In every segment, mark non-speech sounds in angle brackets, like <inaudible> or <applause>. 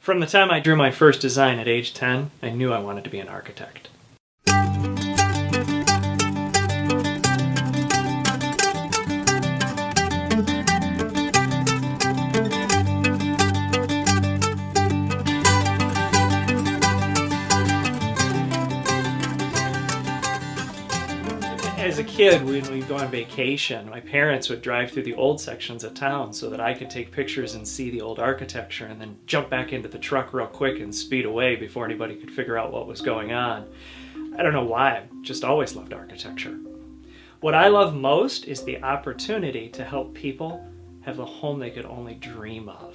From the time I drew my first design at age 10, I knew I wanted to be an architect. <laughs> As a kid, when we'd go on vacation, my parents would drive through the old sections of town so that I could take pictures and see the old architecture and then jump back into the truck real quick and speed away before anybody could figure out what was going on. I don't know why, I've just always loved architecture. What I love most is the opportunity to help people have the home they could only dream of.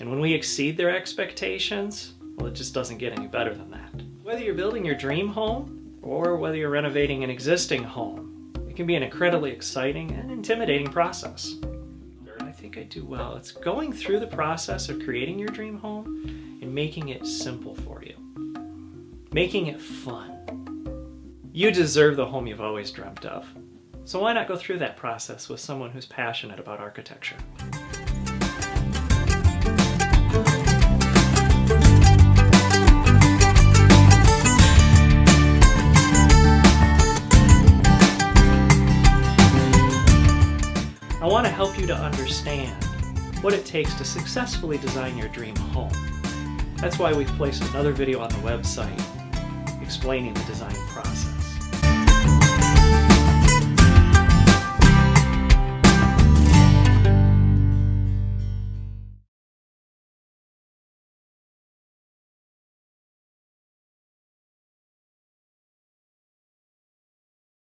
And when we exceed their expectations, well, it just doesn't get any better than that. Whether you're building your dream home or whether you're renovating an existing home. It can be an incredibly exciting and intimidating process. I think I do well. It's going through the process of creating your dream home and making it simple for you. Making it fun. You deserve the home you've always dreamt of. So why not go through that process with someone who's passionate about architecture? Want to help you to understand what it takes to successfully design your dream home. That's why we've placed another video on the website explaining the design process.